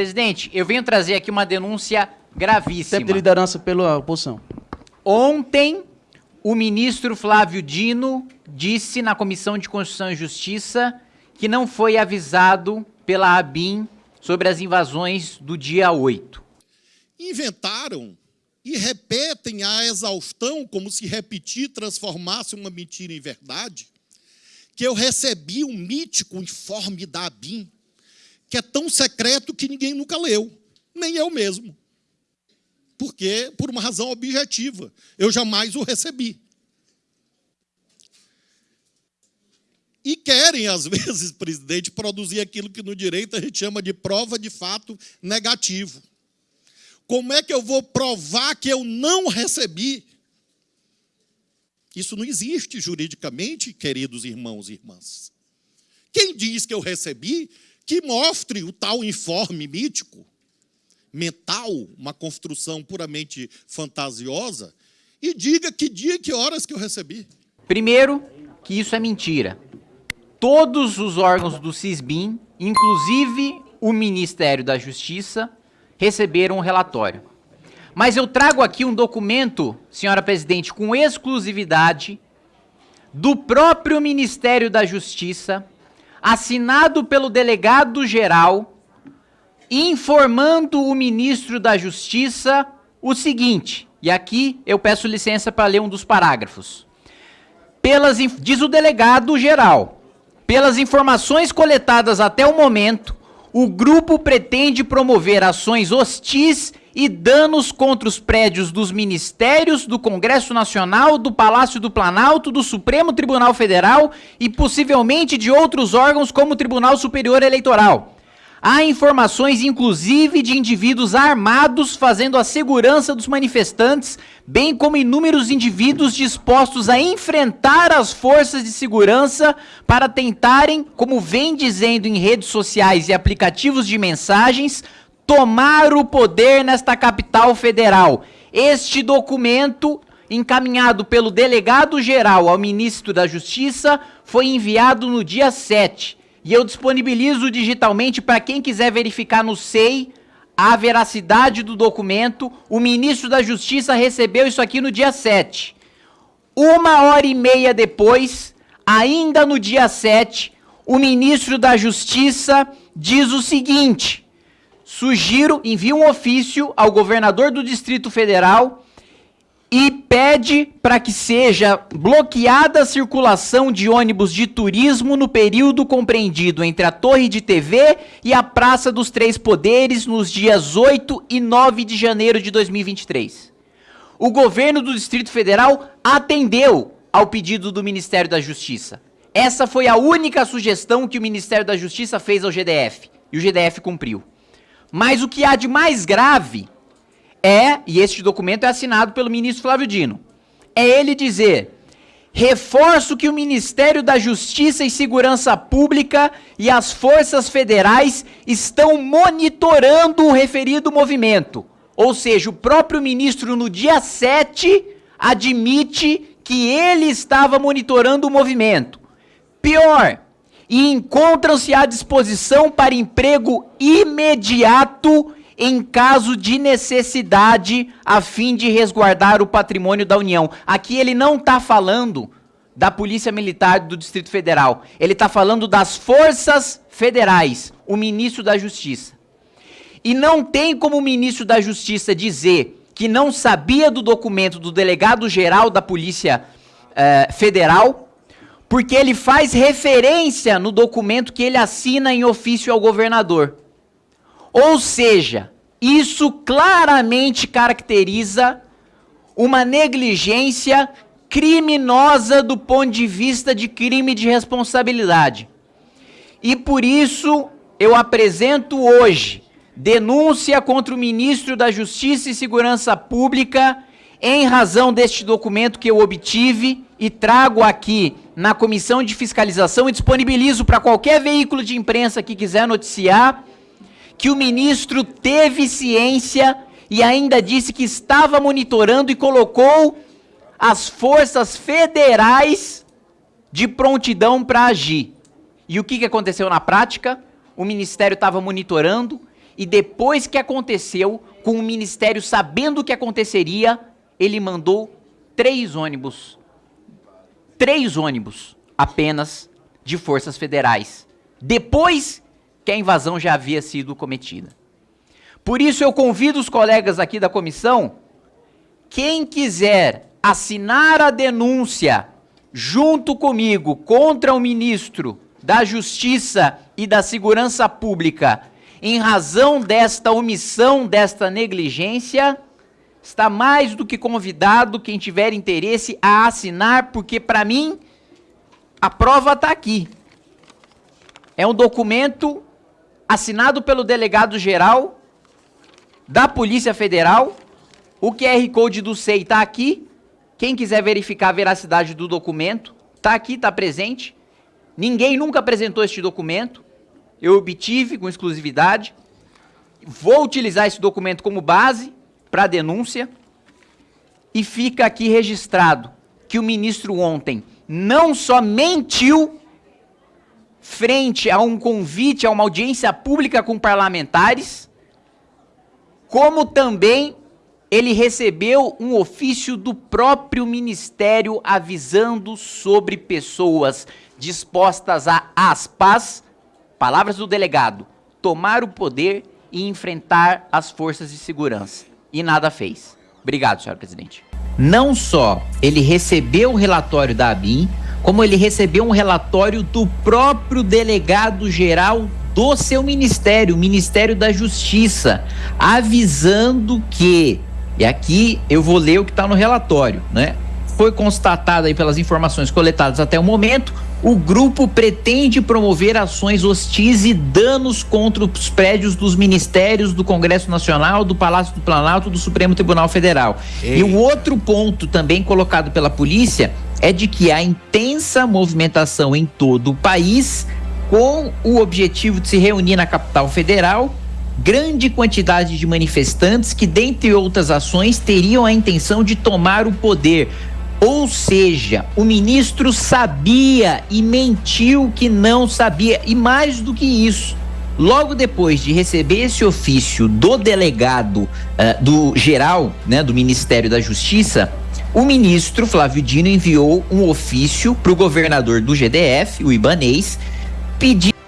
Presidente, eu venho trazer aqui uma denúncia gravíssima. Tempo de liderança pela oposição. Ontem, o ministro Flávio Dino disse na Comissão de Constituição e Justiça que não foi avisado pela ABIN sobre as invasões do dia 8. Inventaram e repetem a exaustão, como se repetir transformasse uma mentira em verdade, que eu recebi um mítico informe da ABIN, que é tão secreto que ninguém nunca leu, nem eu mesmo. Porque, por uma razão objetiva, eu jamais o recebi. E querem, às vezes, presidente, produzir aquilo que no direito a gente chama de prova de fato negativo. Como é que eu vou provar que eu não recebi? Isso não existe juridicamente, queridos irmãos e irmãs. Quem diz que eu recebi, que mostre o tal informe mítico, mental, uma construção puramente fantasiosa, e diga que dia e que horas que eu recebi. Primeiro, que isso é mentira. Todos os órgãos do CISBIM, inclusive o Ministério da Justiça, receberam um relatório. Mas eu trago aqui um documento, senhora presidente, com exclusividade do próprio Ministério da Justiça, assinado pelo delegado geral, informando o ministro da Justiça o seguinte, e aqui eu peço licença para ler um dos parágrafos. Pelas, diz o delegado geral, pelas informações coletadas até o momento, o grupo pretende promover ações hostis e danos contra os prédios dos ministérios, do Congresso Nacional, do Palácio do Planalto, do Supremo Tribunal Federal e possivelmente de outros órgãos como o Tribunal Superior Eleitoral. Há informações, inclusive, de indivíduos armados fazendo a segurança dos manifestantes, bem como inúmeros indivíduos dispostos a enfrentar as forças de segurança para tentarem, como vem dizendo em redes sociais e aplicativos de mensagens, tomar o poder nesta capital federal. Este documento, encaminhado pelo delegado-geral ao ministro da Justiça, foi enviado no dia 7 e eu disponibilizo digitalmente para quem quiser verificar no SEI a veracidade do documento. O ministro da Justiça recebeu isso aqui no dia 7. Uma hora e meia depois, ainda no dia 7, o ministro da Justiça diz o seguinte: sugiro, envia um ofício ao governador do Distrito Federal e pede para que seja bloqueada a circulação de ônibus de turismo no período compreendido entre a Torre de TV e a Praça dos Três Poderes nos dias 8 e 9 de janeiro de 2023. O governo do Distrito Federal atendeu ao pedido do Ministério da Justiça. Essa foi a única sugestão que o Ministério da Justiça fez ao GDF, e o GDF cumpriu. Mas o que há de mais grave é, e este documento é assinado pelo ministro Flávio Dino, é ele dizer: reforço que o Ministério da Justiça e Segurança Pública e as forças federais estão monitorando o referido movimento. Ou seja, o próprio ministro, no dia 7, admite que ele estava monitorando o movimento. Pior, e encontram-se à disposição para emprego imediato em caso de necessidade a fim de resguardar o patrimônio da União. Aqui ele não está falando da Polícia Militar do Distrito Federal. Ele está falando das forças federais, o ministro da Justiça. E não tem como o ministro da Justiça dizer que não sabia do documento do delegado-geral da Polícia eh, Federal, porque ele faz referência no documento que ele assina em ofício ao governador. Ou seja, isso claramente caracteriza uma negligência criminosa do ponto de vista de crime de responsabilidade. E por isso eu apresento hoje denúncia contra o ministro da Justiça e Segurança Pública em razão deste documento que eu obtive e trago aqui na Comissão de Fiscalização e disponibilizo para qualquer veículo de imprensa que quiser noticiar que o ministro teve ciência e ainda disse que estava monitorando e colocou as forças federais de prontidão para agir. E o que, que aconteceu na prática? O ministério estava monitorando e depois que aconteceu, com o Ministério sabendo o que aconteceria, ele mandou três ônibus. Três ônibus apenas de forças federais. Depois que a invasão já havia sido cometida. Por isso eu convido os colegas aqui da comissão, quem quiser assinar a denúncia junto comigo contra o ministro da Justiça e da Segurança Pública em razão desta omissão, desta negligência, está mais do que convidado quem tiver interesse a assinar, porque para mim a prova está aqui. É um documento assinado pelo delegado geral da Polícia Federal. O QR Code do SEI está aqui. Quem quiser verificar a veracidade do documento, está aqui, está presente. Ninguém nunca apresentou este documento. Eu obtive com exclusividade. Vou utilizar esse documento como base para denúncia. E fica aqui registrado que o ministro ontem não só mentiu frente a um convite a uma audiência pública com parlamentares, como também ele recebeu um ofício do próprio ministério avisando sobre pessoas dispostas a aspas, palavras do delegado, tomar o poder e enfrentar as forças de segurança. E nada fez. Obrigado, senhor presidente. Não só ele recebeu o relatório da ABIN, como ele recebeu um relatório do próprio delegado geral do seu ministério, o Ministério da Justiça, avisando que, e aqui eu vou ler o que está no relatório, né? Foi constatado aí pelas informações coletadas até o momento o grupo pretende promover ações hostis e danos contra os prédios dos ministérios do Congresso Nacional, do Palácio do Planalto, do Supremo Tribunal Federal. Ei. E o outro ponto também colocado pela polícia é de que há intensa movimentação em todo o país com o objetivo de se reunir na capital federal grande quantidade de manifestantes que, dentre outras ações, teriam a intenção de tomar o poder, ou seja, o ministro sabia e mentiu que não sabia. E mais do que isso, logo depois de receber esse ofício do delegado uh, do geral, né, do Ministério da Justiça, o ministro Flávio Dino enviou um ofício para o governador do GDF, o Ibanês, pedindo